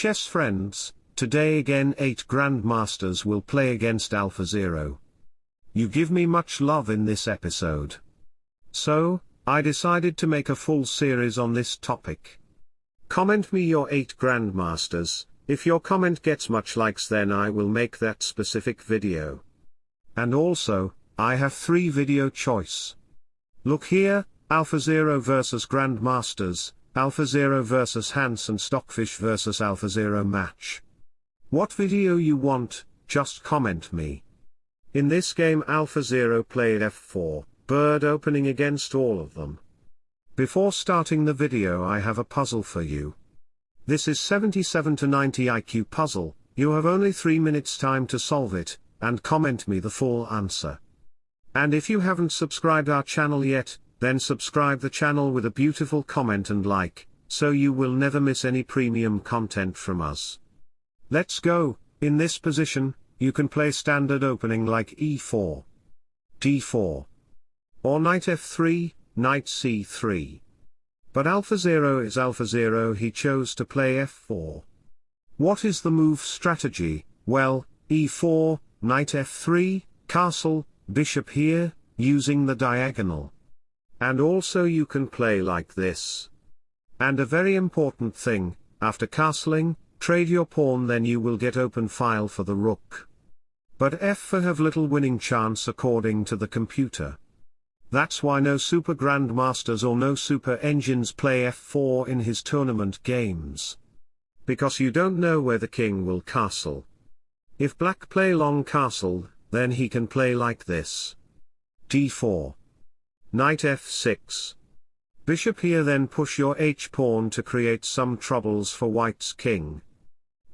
Chess friends, today again 8 Grandmasters will play against AlphaZero. You give me much love in this episode. So, I decided to make a full series on this topic. Comment me your 8 Grandmasters, if your comment gets much likes then I will make that specific video. And also, I have 3 video choice. Look here, AlphaZero vs Grandmasters, AlphaZero vs Hans and Stockfish vs AlphaZero match. What video you want, just comment me. In this game AlphaZero played f4, bird opening against all of them. Before starting the video I have a puzzle for you. This is 77 to 90 IQ puzzle, you have only 3 minutes time to solve it, and comment me the full answer. And if you haven't subscribed our channel yet, then subscribe the channel with a beautiful comment and like, so you will never miss any premium content from us. Let's go, in this position, you can play standard opening like e4, d4, or knight f3, knight c3. But AlphaZero is AlphaZero he chose to play f4. What is the move strategy? Well, e4, knight f3, castle, bishop here, using the diagonal. And also you can play like this. And a very important thing, after castling, trade your pawn then you will get open file for the rook. But f4 have little winning chance according to the computer. That's why no super grandmasters or no super engines play f4 in his tournament games. Because you don't know where the king will castle. If black play long castle, then he can play like this. d4. Knight f6. Bishop here then push your h-pawn to create some troubles for white's king.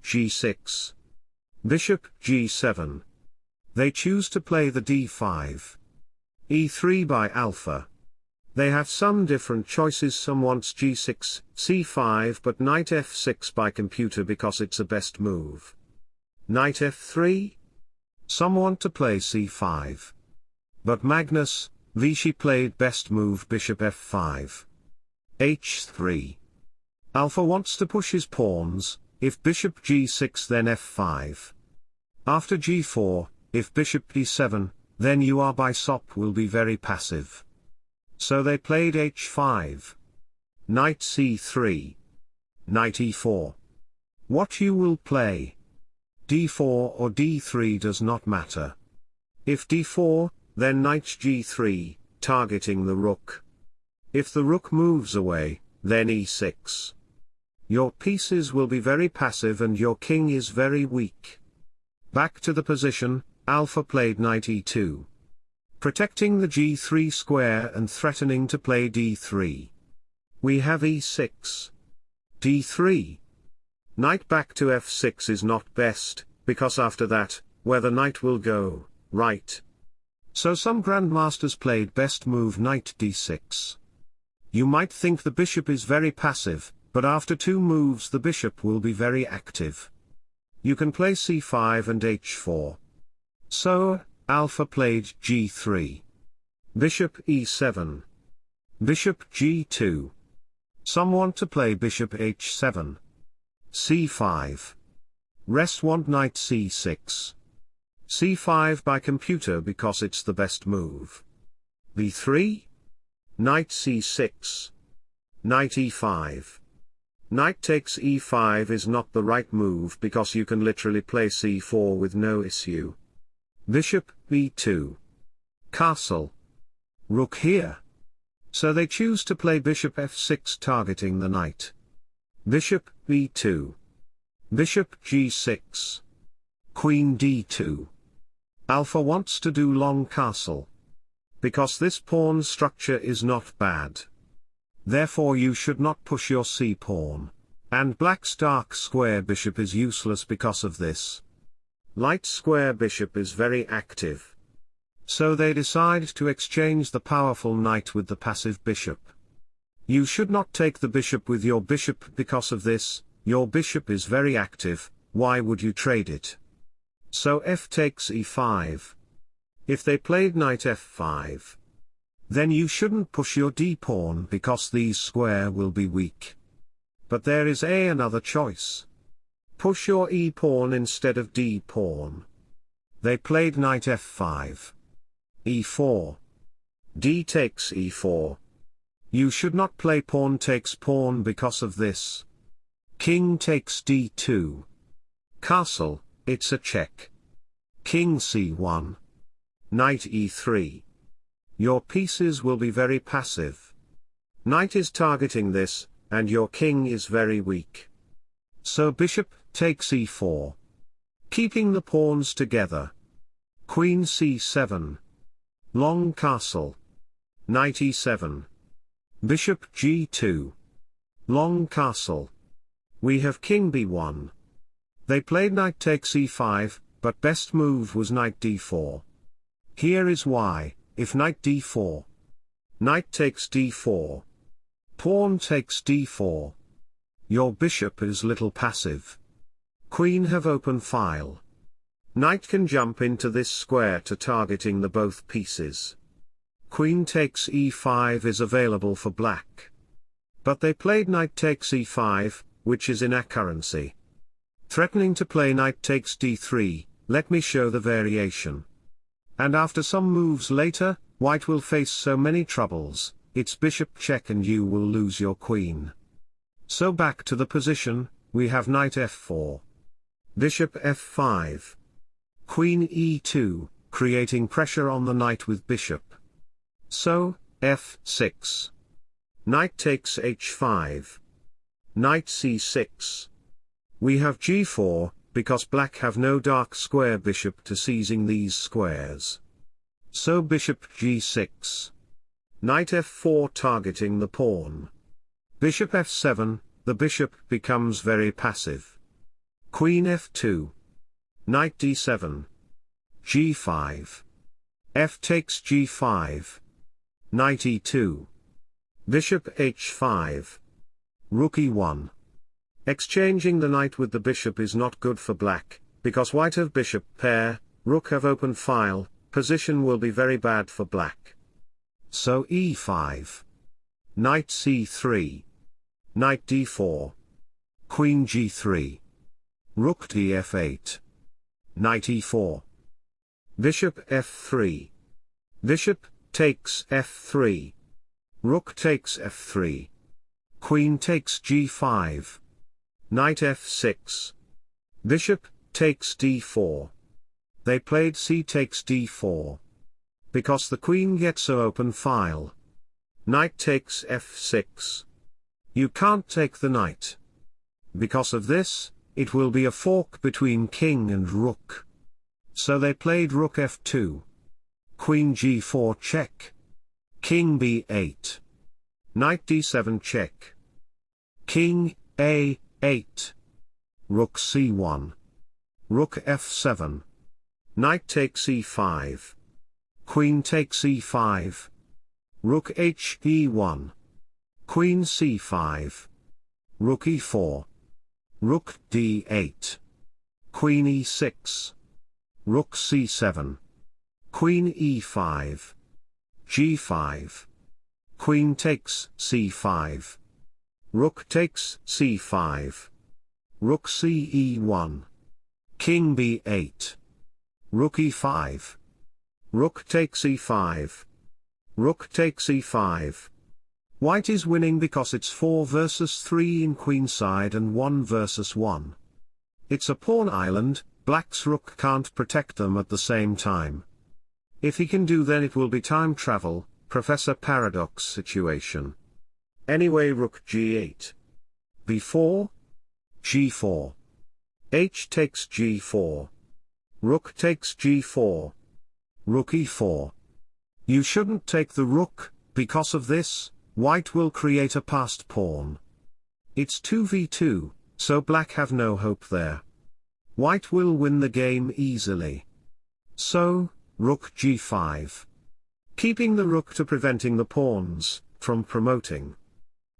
g6. Bishop g7. They choose to play the d5. e3 by alpha. They have some different choices some wants g6, c5 but knight f6 by computer because it's a best move. Knight f3? Some want to play c5. But Magnus, Vishy played best move bishop f5. h3. Alpha wants to push his pawns, if bishop g6 then f5. After g4, if bishop d7, then you are bishop will be very passive. So they played h5. Knight c3. Knight e4. What you will play? d4 or d3 does not matter. If d4, then knight g3, targeting the rook. If the rook moves away, then e6. Your pieces will be very passive and your king is very weak. Back to the position, Alpha played knight e2. Protecting the g3 square and threatening to play d3. We have e6. d3. Knight back to f6 is not best, because after that, where the knight will go, right. So some grandmasters played best move knight d6. You might think the bishop is very passive, but after two moves the bishop will be very active. You can play c5 and h4. So, Alpha played g3. Bishop e7. Bishop g2. Some want to play bishop h7. c5. Rest want knight c6. C5 by computer because it's the best move. b3. Knight c6. Knight e5. Knight takes e5 is not the right move because you can literally play c4 with no issue. Bishop, b2. Castle. Rook here. So they choose to play bishop f6 targeting the knight. Bishop, b2. Bishop, g6. Queen d2. Alpha wants to do long castle. Because this pawn structure is not bad. Therefore you should not push your c-pawn. And black's dark square bishop is useless because of this. Light square bishop is very active. So they decide to exchange the powerful knight with the passive bishop. You should not take the bishop with your bishop because of this, your bishop is very active, why would you trade it? So f takes e5. If they played knight f5. Then you shouldn't push your d-pawn because these square will be weak. But there is a another choice. push your e-pawn instead of d-pawn. They played knight f5. e4. d takes e4. You should not play pawn takes pawn because of this. King takes d2. Castle, it's a check. King c1. Knight e3. Your pieces will be very passive. Knight is targeting this, and your king is very weak. So bishop takes e4. Keeping the pawns together. Queen c7. Long castle. Knight e7. Bishop g2. Long castle. We have king b1. They played knight takes e5, but best move was knight d4. Here is why, if knight d4. Knight takes d4. Pawn takes d4. Your bishop is little passive. Queen have open file. Knight can jump into this square to targeting the both pieces. Queen takes e5 is available for black. But they played knight takes e5, which is inaccuracy. Threatening to play knight takes d3, let me show the variation. And after some moves later, white will face so many troubles, it's bishop check and you will lose your queen. So back to the position, we have knight f4. Bishop f5. Queen e2, creating pressure on the knight with bishop. So, f6. Knight takes h5. Knight c6. We have g4, because black have no dark square bishop to seizing these squares. So bishop g6. Knight f4 targeting the pawn. Bishop f7, the bishop becomes very passive. Queen f2. Knight d7. g5. f takes g5. Knight e2. Bishop h5. Rook e1. Exchanging the knight with the bishop is not good for black, because white have bishop pair, rook have open file, position will be very bad for black. So e5. Knight c3. Knight d4. Queen g3. Rook df8. Knight e4. Bishop f3. Bishop takes f3. Rook takes f3. Queen takes g5. Knight f6. Bishop takes d4. They played c takes d4. Because the queen gets a open file. Knight takes f6. You can't take the knight. Because of this, it will be a fork between king and rook. So they played rook f2. Queen g4 check. King b8. Knight d7 check. King, a8. Rook c1. Rook f7. Knight takes e5. Queen takes e5. Rook h e1. Queen c5. Rook e4. Rook d8. Queen e6. Rook c7. Queen e5. g5. Queen takes c5. Rook takes c5. Rook ce1. King b8. Rook e5. Rook takes e5. Rook takes e5. White is winning because it's 4 versus 3 in queenside and 1 versus 1. It's a pawn island, black's rook can't protect them at the same time. If he can do then it will be time travel, Professor Paradox situation. Anyway rook g8. b4. g4. h takes g4. Rook takes g4. Rook e4. You shouldn't take the rook, because of this, white will create a passed pawn. It's 2v2, so black have no hope there. White will win the game easily. So, rook g5. Keeping the rook to preventing the pawns, from promoting.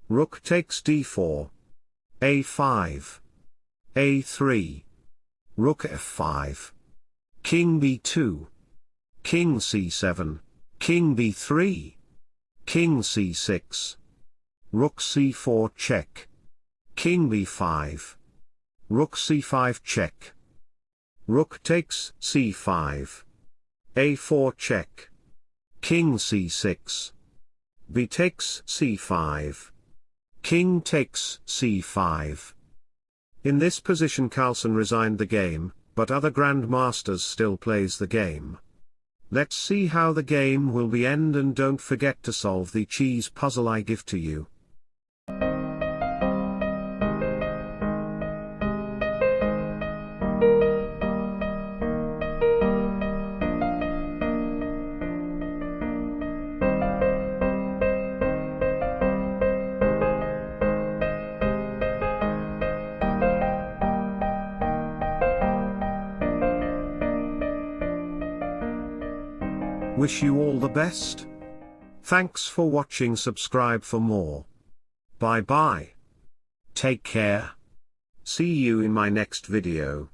Rook takes d4. a5. a3. Rook f5. King b2. King c7. King b3. King c6. Rook c4 check. King b5. Rook c5 check. Rook takes c5. a4 check. King c6. b takes c5. King takes c5. In this position Carlsen resigned the game, but other grandmasters still plays the game. Let's see how the game will be end and don't forget to solve the cheese puzzle I give to you. Wish you all the best. Thanks for watching subscribe for more. Bye bye. Take care. See you in my next video.